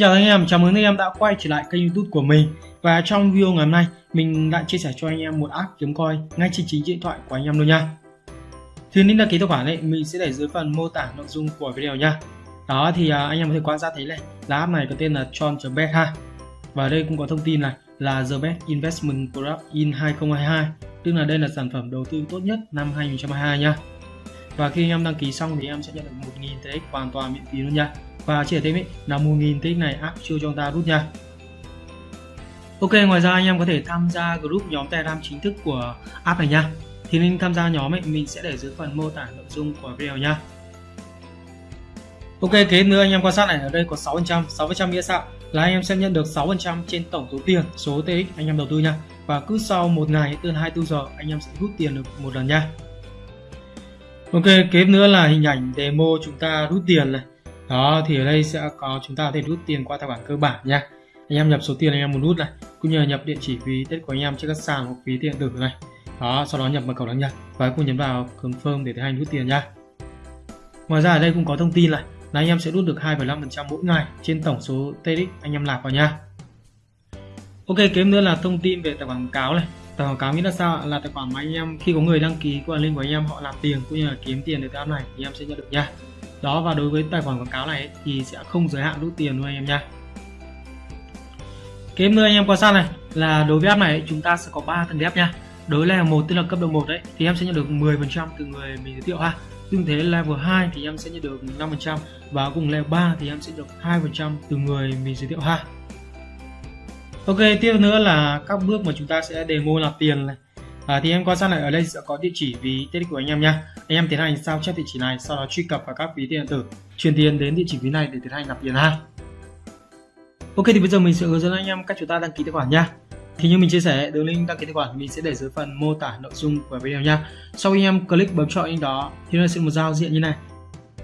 Xin chào anh em, chào mừng anh em đã quay trở lại kênh youtube của mình. Và trong video ngày hôm nay, mình lại chia sẻ cho anh em một app kiếm coin ngay trên chính điện thoại của anh em luôn nha. Thì link đăng ký tài khoản này mình sẽ để dưới phần mô tả nội dung của video nha. Đó thì à, anh em có thể quan sát thấy này, là app này có tên là Tron.bet ha. Và đây cũng có thông tin này là The Best Investment Product in 2022 Tức là đây là sản phẩm đầu tư tốt nhất năm 2022 nha. Và khi anh em đăng ký xong thì em sẽ nhận được 1.000 TX hoàn toàn miễn phí luôn nha. Và chỉ thêm ý, là 1000 tích này áp chưa cho chúng ta rút nha. Ok ngoài ra anh em có thể tham gia group nhóm Telegram chính thức của app này nha. Thì link tham gia nhóm ấy mình sẽ để dưới phần mô tả nội dung của video nha. Ok kế nữa anh em quan sát này ở đây có 6% 6% nghĩa sao là anh em sẽ nhận được 6% trên tổng số tiền số TX anh em đầu tư nha. Và cứ sau một ngày từ 24 giờ anh em sẽ rút tiền được một lần nha. Ok kế nữa là hình ảnh demo chúng ta rút tiền này. Đó thì ở đây sẽ có chúng ta có thể rút tiền qua tài khoản cơ bản nha. Anh em nhập số tiền anh em muốn rút này cũng như nhập địa chỉ ví tết của anh em trên các sàn hoặc ví điện tử này. Đó sau đó nhập mật khẩu đăng nhập và cùng nhấn vào confirm để tiến hành rút tiền nha. Ngoài ra ở đây cũng có thông tin này là anh em sẽ rút được 2,5% mỗi ngày trên tổng số TX anh em nạp vào nha. Ok kế nữa là thông tin về tài khoản quảng cáo này tài quảng cáo nghĩa là sao là tài khoản mà anh em, khi có người đăng ký qua link của anh em, họ làm tiền cũng như là kiếm tiền từ cái app này thì em sẽ nhận được nha. Đó, và đối với tài khoản quảng cáo này thì sẽ không giới hạn rút tiền luôn anh em nha. Cái nữa anh em quan sát này. Là đối với app này chúng ta sẽ có 3 tầng ghép nha. Đối level một tức là cấp độ 1 đấy thì em sẽ nhận được 10% từ người mình giới thiệu ha. Tương thế level 2 thì em sẽ nhận được 5% và cùng level 3 thì em sẽ được 2% từ người mình giới thiệu ha. Ok tiếp nữa là các bước mà chúng ta sẽ demo nạp tiền này. À, thì em quan sát lại ở đây sẽ có địa chỉ ví tiết của anh em nha. Anh em tiến hành sao chép địa chỉ này sau đó truy cập vào các ví tiền điện tử truyền tiền đến địa chỉ ví này để tiến hành nạp tiền ha. Ok thì bây giờ mình sẽ hướng dẫn anh em cách chúng ta đăng ký tài khoản nha. Thì như mình chia sẻ đường link đăng ký tài khoản mình sẽ để dưới phần mô tả nội dung của video nha. Sau khi em click bấm chọn link đó thì nó sẽ một giao diện như này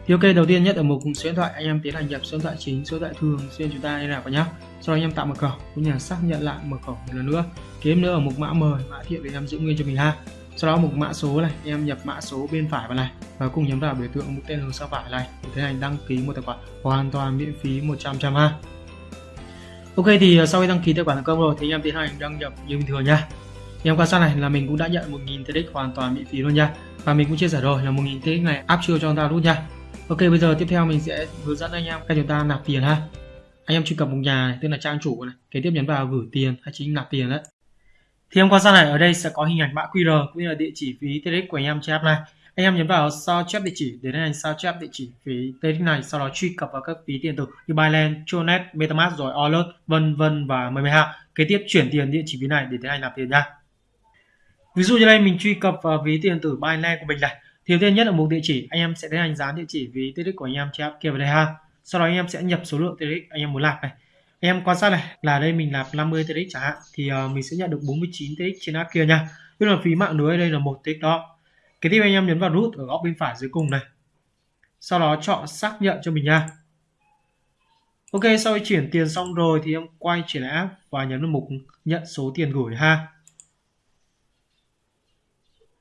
thì ok, đầu tiên nhất ở mục số điện thoại, anh em tiến hành nhập số điện thoại chính, số điện thoại thường xuyên chúng ta liên lạc vào nhá. Sau đó anh em tạo mật khẩu, cũng như là xác nhận lại mật khẩu một lần nữa. Kiếm nữa ở mục mã mời mã thiệu để em giữ nguyên cho mình ha. Sau đó mục mã số này, em nhập mã số bên phải vào này và cùng nhấn vào biểu tượng mục tên hướng sau phải này. Để tiến hành đăng ký một tài khoản hoàn toàn miễn phí 100 trăm ha. Ok, thì ờ, sau khi đăng ký tài khoản thành công rồi thì anh em tiến hành đăng nhập như bình thường nha em quan sát này là mình cũng đã nhận 1.000 TX hoàn toàn miễn phí luôn nha và mình cũng chia sẻ rồi là 1.000 TX này áp chưa cho chúng ta rút nha Ok bây giờ tiếp theo mình sẽ hướng dẫn anh em cách chúng ta nạp tiền ha. Anh em truy cập một nhà này, tức là trang chủ này kế tiếp nhấn vào gửi tiền hay chính nạp tiền đấy. Thì em quan sát này ở đây sẽ có hình ảnh mã QR cũng như là địa chỉ phí TRX của anh em trên app này. Anh em nhấn vào sao chép địa chỉ để anh sao chép địa chỉ phí TRX này sau đó truy cập vào các phí tiền tử như Binance, Tronet, MetaMask rồi Alert vân vân và mười ha kế tiếp chuyển tiền địa chỉ phí này để tiến hành nạp tiền nha. Ví dụ như đây mình truy cập vào ví tiền tử Binance của mình này thì đầu tiên nhất là mục địa chỉ anh em sẽ tiến hành dán địa chỉ ví TRX của anh em trên app kia vào đây ha. Sau đó anh em sẽ nhập số lượng TRX anh em muốn nạp này. Anh em quan sát này là đây mình nạp 50 TX chẳng hạn thì uh, mình sẽ nhận được 49 TX trên app kia nha. Tức là phí mạng lưới đây là một TX đó. Cái tiếp anh em nhấn vào nút ở góc bên phải dưới cùng này. Sau đó chọn xác nhận cho mình nha. Ok sau khi chuyển tiền xong rồi thì em quay trở lại app và nhấn vào mục nhận số tiền gửi ha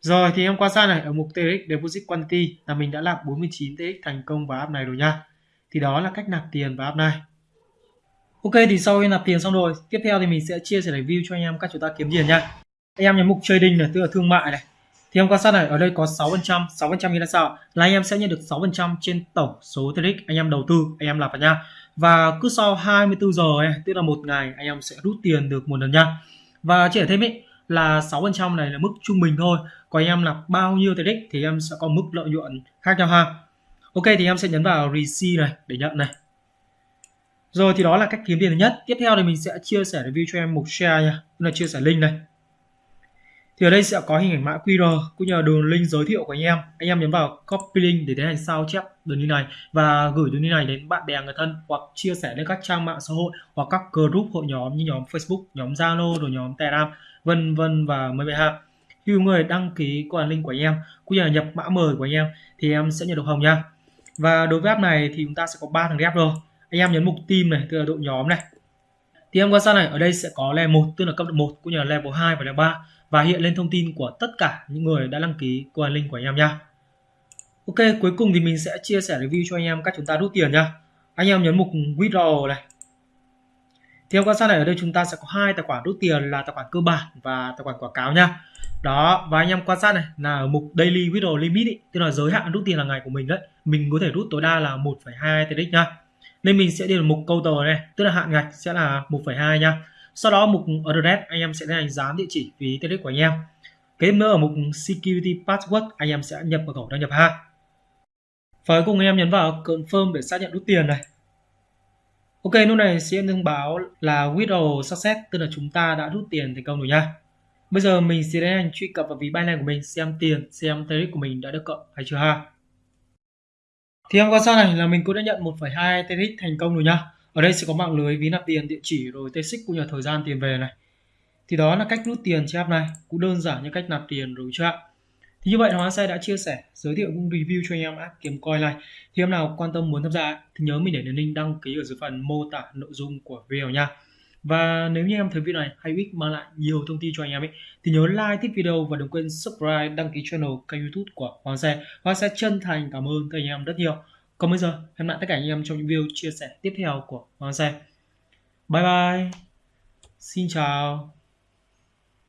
rồi thì em quan sát này ở mục TX Deposit Quantity là mình đã nạp 49 TX thành công vào app này rồi nha thì đó là cách nạp tiền vào app này Ok thì sau khi nạp tiền xong rồi, tiếp theo thì mình sẽ chia sẻ review cho anh em cách chúng ta kiếm tiền nha. Anh em nhấn mục trading này, tức là thương mại này. Thì em quan sát này, ở đây có 6%, 6% như là sao? Là anh em sẽ nhận được 6% trên tổng số TX anh em đầu tư, anh em nạp vào nha. Và cứ sau 24 giờ ấy, tức là một ngày anh em sẽ rút tiền được một lần nha. Và chỉ thêm ý là 6% này là mức trung bình thôi. Còn em là bao nhiêu TRX thì em sẽ có mức lợi nhuận khác nhau ha. Ok thì em sẽ nhấn vào receive này để nhận này rồi thì đó là cách kiếm tiền thứ nhất. Tiếp theo thì mình sẽ chia sẻ review cho em mục share nha, là chia sẻ link này. Thì ở đây sẽ có hình ảnh mã QR cũng như là đường link giới thiệu của anh em. Anh em nhấn vào copy link để tiến hành sao chép đường link này và gửi đường link này đến bạn bè người thân hoặc chia sẻ lên các trang mạng xã hội hoặc các group hội nhóm như nhóm Facebook, nhóm Zalo rồi nhóm Telegram vân vân và mấy bạn ha. Khi người đăng ký qua link của anh em, cũng như là nhập mã mời của anh em, thì em sẽ nhận được hồng nha. Và đối với app này thì chúng ta sẽ có ba thằng ghép rồi. Anh em nhấn mục team này, tức là đội nhóm này. Thì em quan sát này, ở đây sẽ có level 1 tức là cấp độ 1 cũng như là level 2 và level 3 và hiện lên thông tin của tất cả những người đã đăng ký qua link của anh em nha. Ok, cuối cùng thì mình sẽ chia sẻ review cho anh em cách chúng ta rút tiền nha. Anh em nhấn mục withdraw này thì quan sát này ở đây chúng ta sẽ có hai tài khoản rút tiền là tài khoản cơ bản và tài khoản quảng cáo nha. Đó và anh em quan sát này là ở mục daily withdrawal limit ý, tức là giới hạn rút tiền là ngày của mình đấy. Mình có thể rút tối đa là 1,2 TRX nha. Nên mình sẽ đi vào mục câu tờ này tức là hạn ngạch sẽ là 1,2 nha. Sau đó mục address anh em sẽ tiến hành dán địa chỉ phí TRX của anh em. Kế nữa ở mục security password anh em sẽ nhập mật khẩu đăng nhập ha. Và cuối cùng anh em nhấn vào confirm để xác nhận rút tiền này. Ok, lúc này sẽ thông báo là withdraw success, tức là chúng ta đã rút tiền thành công rồi nha. Bây giờ mình sẽ tiến hành truy cập vào ví Binance của mình xem tiền, xem TRX của mình đã được cộng hay chưa ha. Thì em quan sát này là mình cũng đã nhận 1,2 TRX thành công rồi nha. Ở đây sẽ có mạng lưới ví nạp tiền, địa chỉ rồi TRX cũng như thời gian tiền về này. Thì đó là cách rút tiền trên app này, cũng đơn giản như cách nạp tiền rồi chưa ạ. Thì như vậy Hoàng Xe đã chia sẻ, giới thiệu cũng review cho anh em app kiếm coin này. Thì em nào quan tâm muốn tham gia thì nhớ mình để đường link đăng ký ở dưới phần mô tả nội dung của video nha. Và nếu như em thấy video này hay ích mang lại nhiều thông tin cho anh em ấy thì nhớ like, thích video và đừng quên subscribe, đăng ký channel kênh YouTube của Hoàng Xe. Hoàng Xe chân thành cảm ơn các anh em rất nhiều. Còn bây giờ, hẹn lại tất cả anh em trong những video chia sẻ tiếp theo của Hoàng Xe. Bye bye. Xin chào.